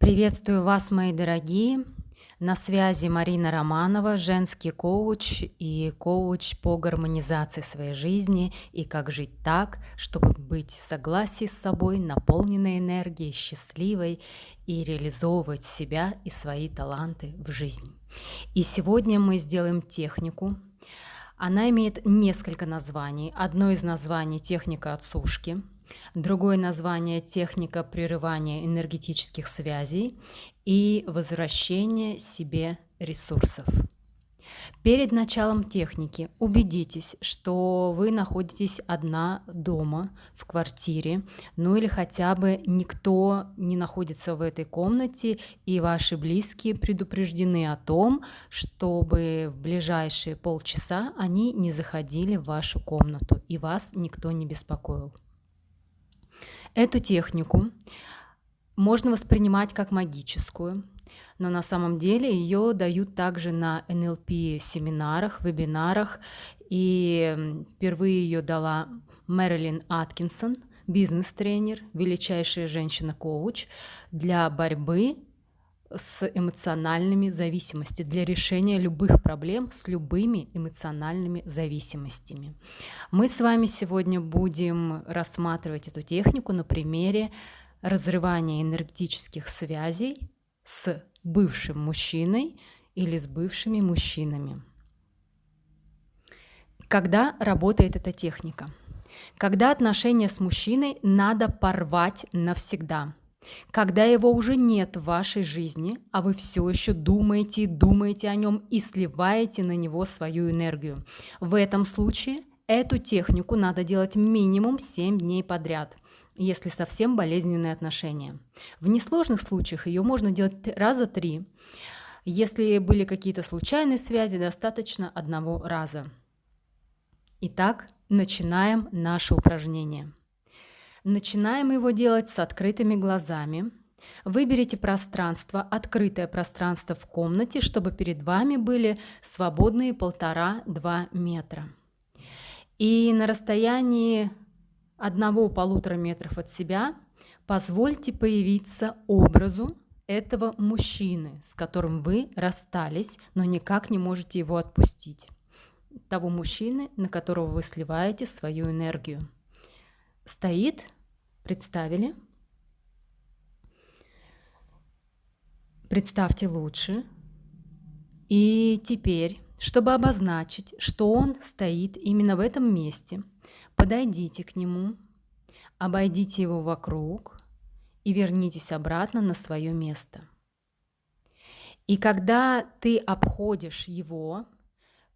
Приветствую вас, мои дорогие! На связи Марина Романова, женский коуч и коуч по гармонизации своей жизни и как жить так, чтобы быть в согласии с собой, наполненной энергией, счастливой и реализовывать себя и свои таланты в жизни. И сегодня мы сделаем технику. Она имеет несколько названий. Одно из названий – техника отсушки – Другое название – техника прерывания энергетических связей и возвращения себе ресурсов. Перед началом техники убедитесь, что вы находитесь одна дома, в квартире, ну или хотя бы никто не находится в этой комнате, и ваши близкие предупреждены о том, чтобы в ближайшие полчаса они не заходили в вашу комнату и вас никто не беспокоил. Эту технику можно воспринимать как магическую, но на самом деле ее дают также на NLP семинарах, вебинарах. И впервые ее дала Мэрилин Аткинсон, бизнес-тренер, величайшая женщина-коуч для борьбы с эмоциональными зависимостями, для решения любых проблем с любыми эмоциональными зависимостями. Мы с вами сегодня будем рассматривать эту технику на примере разрывания энергетических связей с бывшим мужчиной или с бывшими мужчинами. Когда работает эта техника? Когда отношения с мужчиной надо порвать навсегда – когда его уже нет в вашей жизни, а вы все еще думаете и думаете о нем и сливаете на него свою энергию. В этом случае эту технику надо делать минимум 7 дней подряд если совсем болезненные отношения. В несложных случаях ее можно делать раза три. Если были какие-то случайные связи, достаточно одного раза. Итак, начинаем наше упражнение. Начинаем его делать с открытыми глазами. Выберите пространство, открытое пространство в комнате, чтобы перед вами были свободные полтора-два метра. И на расстоянии одного-полутора метров от себя позвольте появиться образу этого мужчины, с которым вы расстались, но никак не можете его отпустить. Того мужчины, на которого вы сливаете свою энергию стоит, представили. Представьте лучше. И теперь, чтобы обозначить, что он стоит именно в этом месте, подойдите к нему, обойдите его вокруг и вернитесь обратно на свое место. И когда ты обходишь его,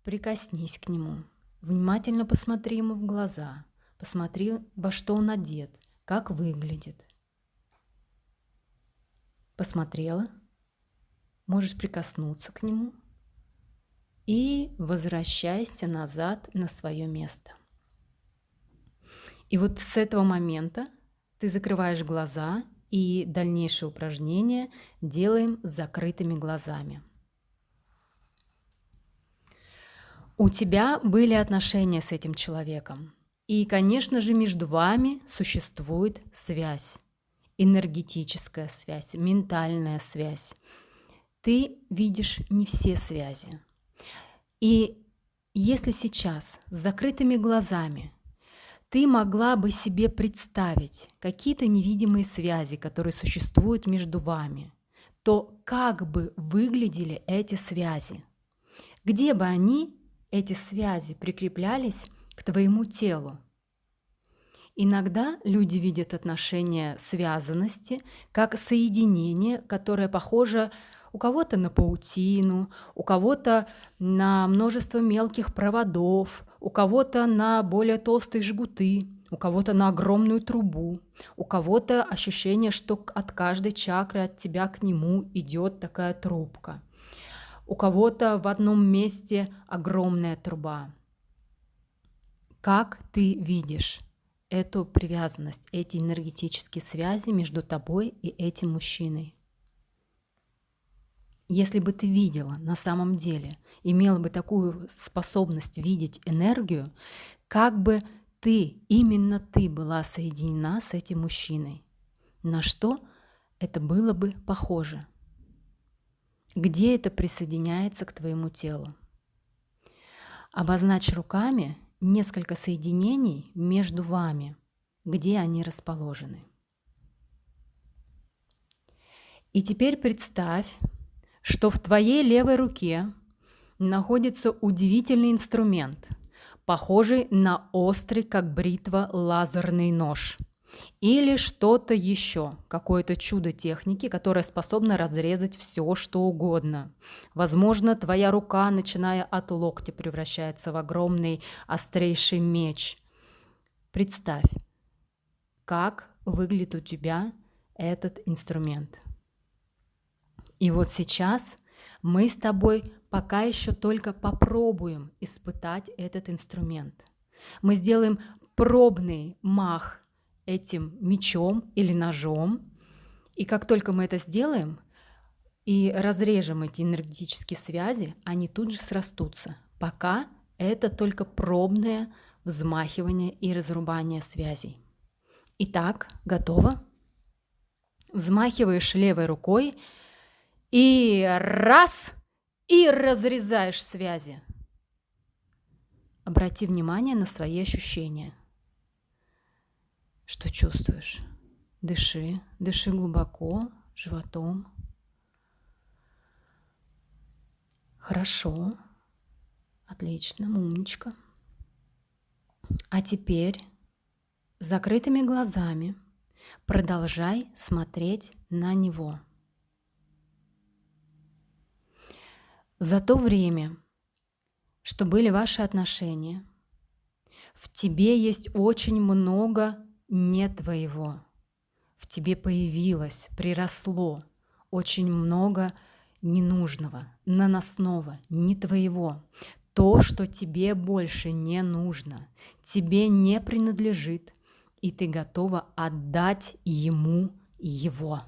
прикоснись к нему, внимательно посмотри ему в глаза – Посмотри, во что он одет, как выглядит. Посмотрела, можешь прикоснуться к нему и возвращайся назад на свое место. И вот с этого момента ты закрываешь глаза и дальнейшее упражнение делаем с закрытыми глазами. У тебя были отношения с этим человеком. И, конечно же, между вами существует связь, энергетическая связь, ментальная связь. Ты видишь не все связи. И если сейчас с закрытыми глазами ты могла бы себе представить какие-то невидимые связи, которые существуют между вами, то как бы выглядели эти связи? Где бы они, эти связи, прикреплялись к твоему телу. Иногда люди видят отношения связанности как соединение, которое похоже у кого-то на паутину, у кого-то на множество мелких проводов, у кого-то на более толстые жгуты, у кого-то на огромную трубу, у кого-то ощущение, что от каждой чакры от тебя к нему идет такая трубка. У кого-то в одном месте огромная труба. Как ты видишь эту привязанность, эти энергетические связи между тобой и этим мужчиной? Если бы ты видела на самом деле, имела бы такую способность видеть энергию, как бы ты, именно ты была соединена с этим мужчиной, на что это было бы похоже? Где это присоединяется к твоему телу? Обозначь руками несколько соединений между вами, где они расположены. И теперь представь, что в твоей левой руке находится удивительный инструмент, похожий на острый, как бритва, лазерный нож – или что-то еще, какое-то чудо техники, которое способно разрезать все, что угодно. Возможно, твоя рука, начиная от локтя, превращается в огромный острейший меч. Представь, как выглядит у тебя этот инструмент. И вот сейчас мы с тобой пока еще только попробуем испытать этот инструмент. Мы сделаем пробный мах этим мечом или ножом. И как только мы это сделаем и разрежем эти энергетические связи, они тут же срастутся. Пока это только пробное взмахивание и разрубание связей. Итак, готово? Взмахиваешь левой рукой и раз, и разрезаешь связи. Обрати внимание на свои ощущения – что чувствуешь? Дыши, дыши глубоко, животом. Хорошо, отлично, умничка. А теперь закрытыми глазами продолжай смотреть на него. За то время, что были ваши отношения, в тебе есть очень много не твоего. В тебе появилось, приросло очень много ненужного, наносного, не твоего. То, что тебе больше не нужно, тебе не принадлежит, и ты готова отдать ему его.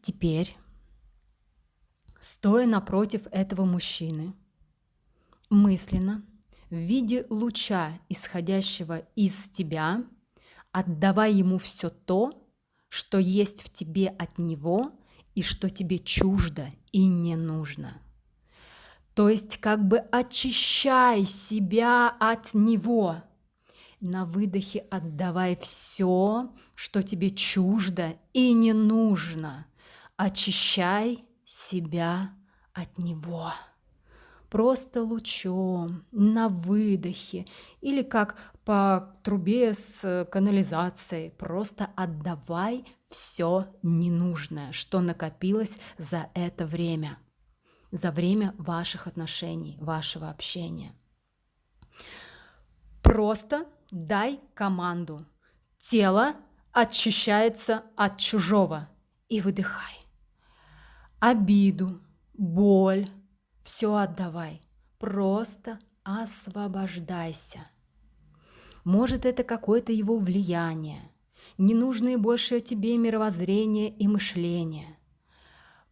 Теперь, стоя напротив этого мужчины, мысленно – в виде луча, исходящего из тебя, отдавай ему все то, что есть в тебе от него и что тебе чуждо и не нужно. То есть как бы очищай себя от него. На выдохе отдавай все, что тебе чуждо и не нужно. Очищай себя от него просто лучом, на выдохе или как по трубе с канализацией. Просто отдавай все ненужное, что накопилось за это время, за время ваших отношений, вашего общения. Просто дай команду. Тело очищается от чужого и выдыхай. Обиду, боль, все отдавай, просто освобождайся. Может, это какое-то его влияние, ненужные больше тебе мировоззрение и мышление.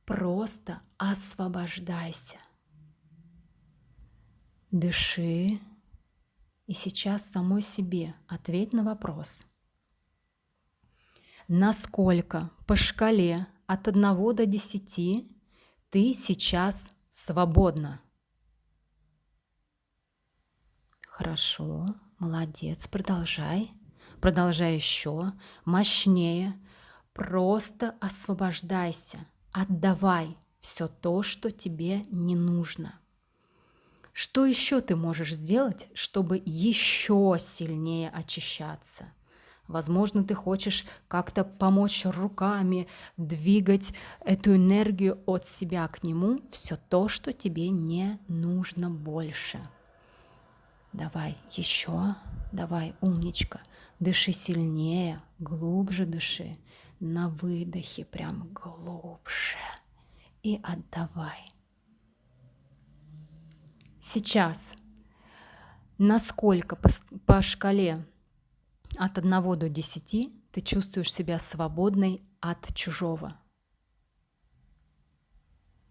Просто освобождайся. Дыши. И сейчас самой себе ответь на вопрос. Насколько по шкале от 1 до 10 ты сейчас свободно. Хорошо, молодец, продолжай. Продолжай еще, мощнее. Просто освобождайся, отдавай все то, что тебе не нужно. Что еще ты можешь сделать, чтобы еще сильнее очищаться? Возможно, ты хочешь как-то помочь руками двигать эту энергию от себя к нему, все то, что тебе не нужно больше. Давай еще, давай, умничка, дыши сильнее, глубже дыши, на выдохе прям глубже. И отдавай. Сейчас. Насколько по, по шкале от 1 до 10 ты чувствуешь себя свободной от чужого.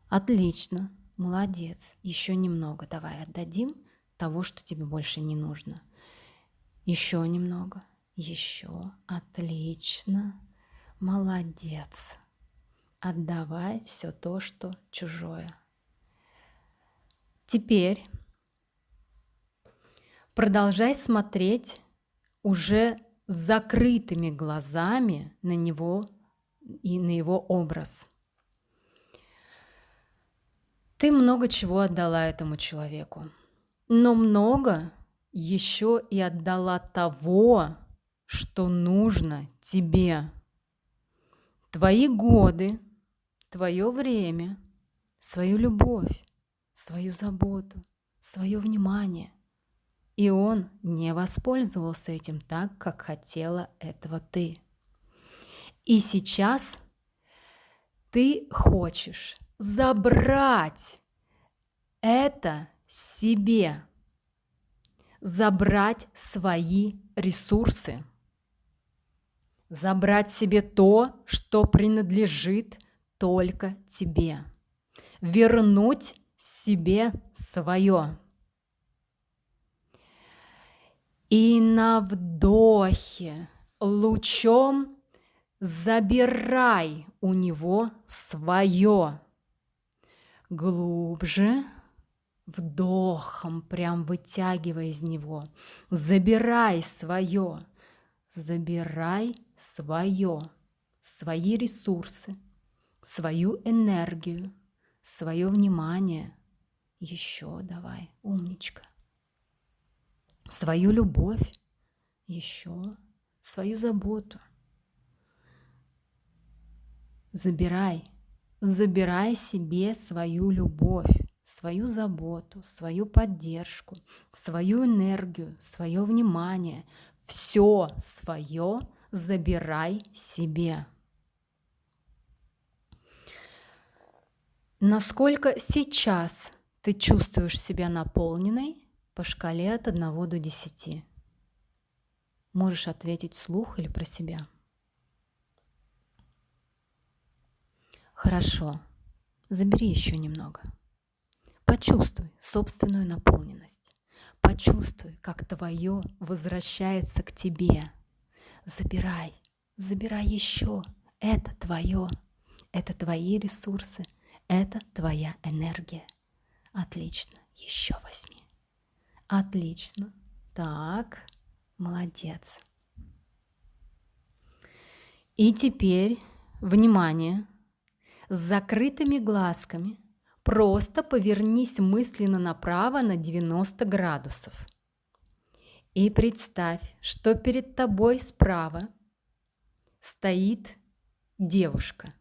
Отлично, молодец. Еще немного. Давай отдадим того, что тебе больше не нужно. Еще немного. Еще. Отлично. Молодец. Отдавай все то, что чужое. Теперь продолжай смотреть уже с закрытыми глазами на него и на его образ. Ты много чего отдала этому человеку, но много еще и отдала того, что нужно тебе. Твои годы, твое время, свою любовь, свою заботу, свое внимание. И он не воспользовался этим так, как хотела этого ты. И сейчас ты хочешь забрать это себе, забрать свои ресурсы – забрать себе то, что принадлежит только тебе, вернуть себе свое. И на вдохе лучом забирай у него свое. Глубже, вдохом прям вытягивая из него, забирай свое, забирай свое, свои ресурсы, свою энергию, свое внимание. Еще давай, умничка. Свою любовь, еще свою заботу. Забирай, забирай себе свою любовь, свою заботу, свою поддержку, свою энергию, свое внимание, все свое забирай себе. Насколько сейчас ты чувствуешь себя наполненной по шкале от 1 до 10? Можешь ответить вслух или про себя. Хорошо. Забери еще немного. Почувствуй собственную наполненность. Почувствуй, как твое возвращается к тебе. Забирай, забирай еще. Это твое. Это твои ресурсы. Это твоя энергия. Отлично. Еще возьми. Отлично. Так, молодец. И теперь, внимание, с закрытыми глазками просто повернись мысленно направо на 90 градусов. И представь, что перед тобой справа стоит девушка.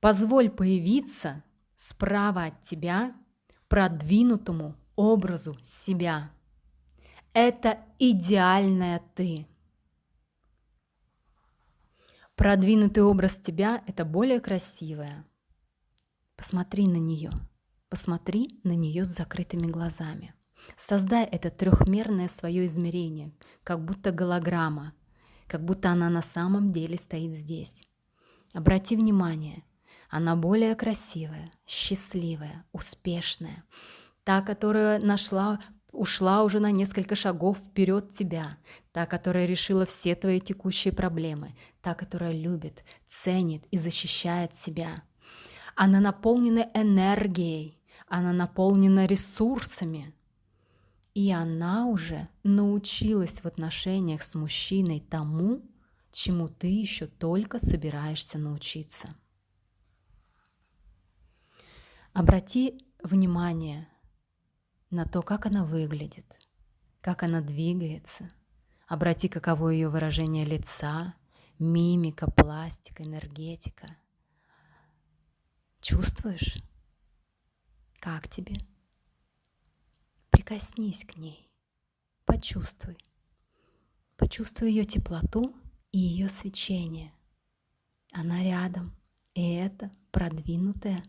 Позволь появиться справа от тебя продвинутому образу себя. Это идеальная ты. Продвинутый образ тебя – это более красивая. Посмотри на нее. Посмотри на нее с закрытыми глазами – Создай это трехмерное свое измерение, как будто голограмма, как будто она на самом деле стоит здесь. Обрати внимание, она более красивая, счастливая, успешная, та, которая нашла ушла уже на несколько шагов вперед тебя, та, которая решила все твои текущие проблемы, та, которая любит, ценит и защищает себя. Она наполнена энергией, она наполнена ресурсами – и она уже научилась в отношениях с мужчиной тому, чему ты еще только собираешься научиться. Обрати внимание на то, как она выглядит, как она двигается. Обрати, каково ее выражение лица, мимика, пластика, энергетика. Чувствуешь? Как тебе? Прикоснись к ней, почувствуй. Почувствуй ее теплоту и ее свечение. Она рядом, и это продвинутая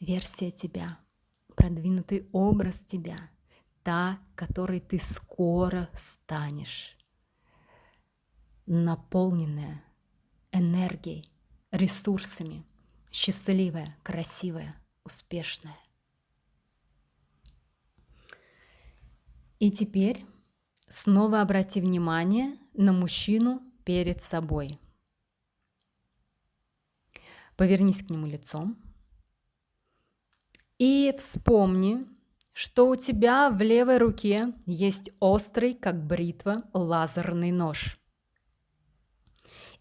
версия тебя, продвинутый образ тебя, та, которой ты скоро станешь, наполненная энергией, ресурсами, счастливая, красивая, успешная. И теперь Снова обрати внимание на мужчину перед собой. Повернись к нему лицом и вспомни, что у тебя в левой руке есть острый, как бритва, лазерный нож.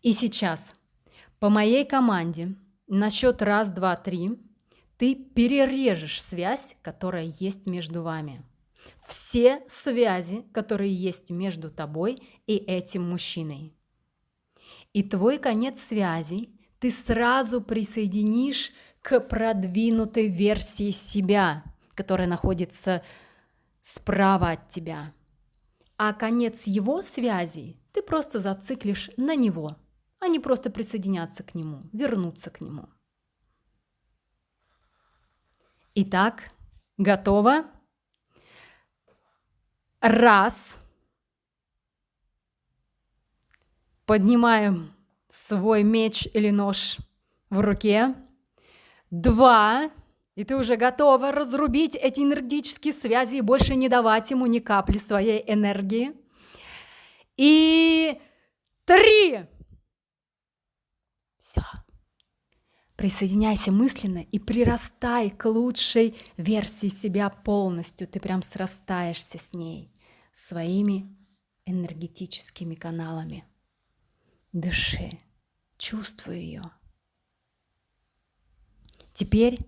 И сейчас по моей команде на счет раз, два, три ты перережешь связь, которая есть между вами. Все связи, которые есть между тобой и этим мужчиной. И твой конец связи ты сразу присоединишь к продвинутой версии себя, которая находится справа от тебя. А конец его связи ты просто зациклишь на него, а не просто присоединяться к нему, вернуться к нему. Итак, готово? Раз. Поднимаем свой меч или нож в руке. Два. И ты уже готова разрубить эти энергетические связи и больше не давать ему ни капли своей энергии. И три. Все. Присоединяйся мысленно и прирастай к лучшей версии себя полностью. Ты прям срастаешься с ней, своими энергетическими каналами. Дыши, чувствуй ее. Теперь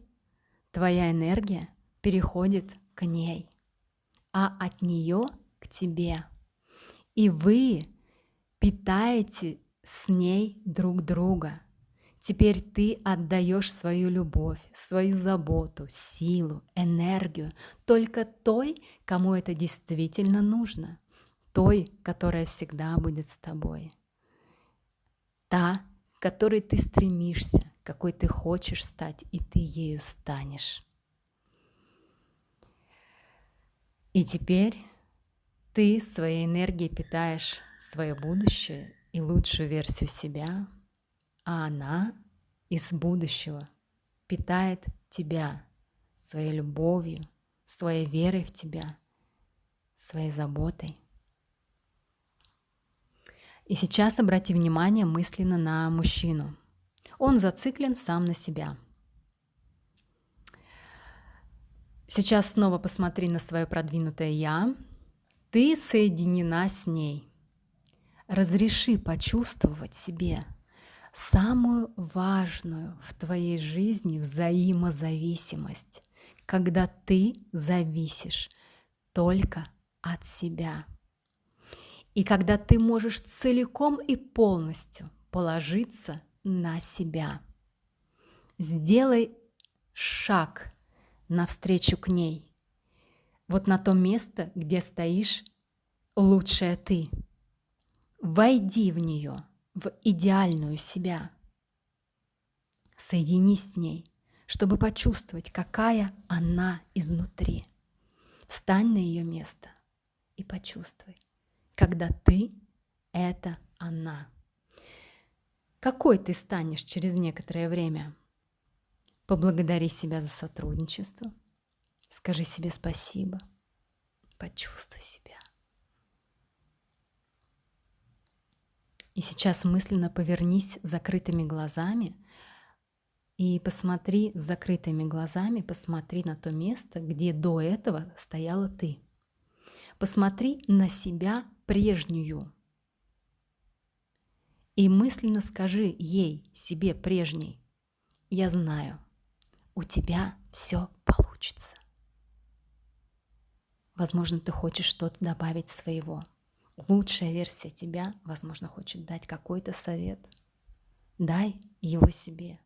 твоя энергия переходит к ней, а от нее к тебе. И вы питаете с ней друг друга. Теперь ты отдаешь свою любовь, свою заботу, силу, энергию только той, кому это действительно нужно, той, которая всегда будет с тобой та, к которой ты стремишься, какой ты хочешь стать, и ты ею станешь. И теперь ты своей энергией питаешь свое будущее и лучшую версию себя, а она из будущего питает тебя своей любовью, своей верой в тебя, своей заботой. И сейчас обрати внимание мысленно на мужчину. Он зациклен сам на себя. Сейчас снова посмотри на свое продвинутое «я». Ты соединена с ней. Разреши почувствовать себе самую важную в твоей жизни взаимозависимость, когда ты зависишь только от себя – и когда ты можешь целиком и полностью положиться на себя. Сделай шаг навстречу к ней. Вот на то место, где стоишь лучшая ты. Войди в нее, в идеальную себя. Соединись с ней, чтобы почувствовать, какая она изнутри. Встань на ее место и почувствуй когда ты — это она. Какой ты станешь через некоторое время? Поблагодари себя за сотрудничество. Скажи себе спасибо. Почувствуй себя. И сейчас мысленно повернись закрытыми глазами и посмотри с закрытыми глазами, посмотри на то место, где до этого стояла ты. Посмотри на себя прежнюю. И мысленно скажи ей, себе прежней, я знаю, у тебя все получится. Возможно, ты хочешь что-то добавить своего. Лучшая версия тебя, возможно, хочет дать какой-то совет. Дай его себе,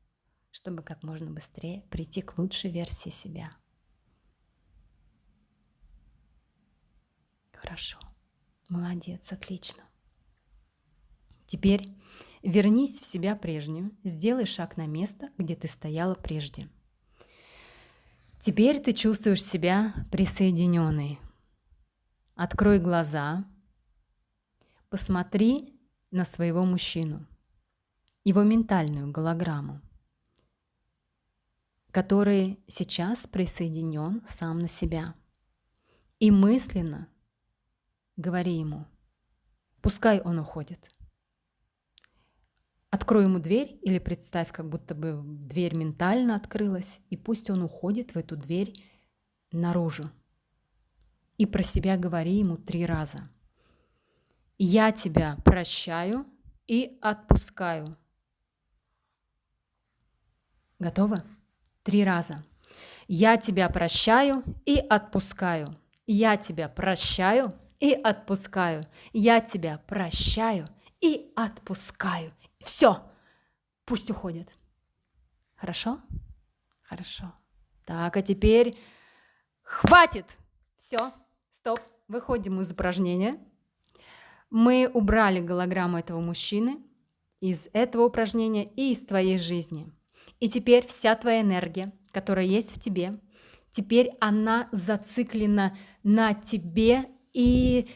чтобы как можно быстрее прийти к лучшей версии себя. Хорошо. Молодец, отлично. Теперь вернись в себя прежнюю, сделай шаг на место, где ты стояла прежде. Теперь ты чувствуешь себя присоединенной. Открой глаза, посмотри на своего мужчину, его ментальную голограмму, который сейчас присоединен сам на себя. И мысленно говори ему. Пускай он уходит. Открой ему дверь или представь, как будто бы дверь ментально открылась, и пусть он уходит в эту дверь наружу. И про себя говори ему три раза. Я тебя прощаю и отпускаю. Готово? Три раза. Я тебя прощаю и отпускаю. Я тебя прощаю и отпускаю. Я тебя прощаю и отпускаю. Все, пусть уходит. Хорошо? Хорошо. Так, а теперь хватит. Все, стоп, выходим из упражнения. Мы убрали голограмму этого мужчины из этого упражнения и из твоей жизни. И теперь вся твоя энергия, которая есть в тебе, теперь она зациклена на тебе и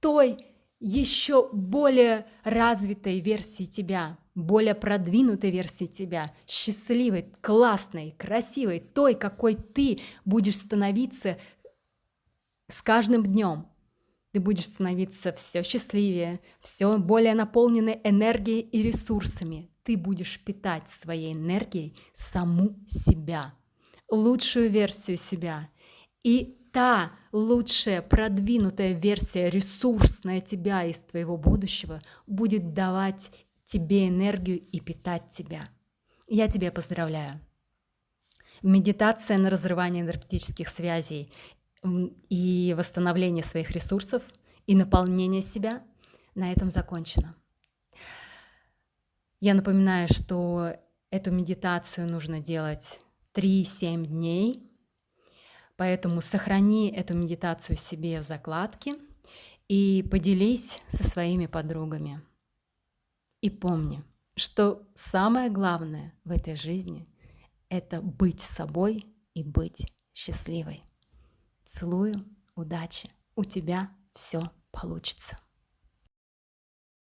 той еще более развитой версии тебя, более продвинутой версии тебя, счастливой, классной, красивой, той, какой ты будешь становиться с каждым днем. Ты будешь становиться все счастливее, все более наполненной энергией и ресурсами. Ты будешь питать своей энергией саму себя, лучшую версию себя. И та лучшая продвинутая версия, ресурсная тебя из твоего будущего будет давать тебе энергию и питать тебя. Я тебя поздравляю. Медитация на разрывание энергетических связей и восстановление своих ресурсов и наполнение себя на этом закончено. Я напоминаю, что эту медитацию нужно делать 3-7 дней, поэтому сохрани эту медитацию себе в закладке и поделись со своими подругами. И помни, что самое главное в этой жизни — это быть собой и быть счастливой. Целую, удачи, у тебя все получится.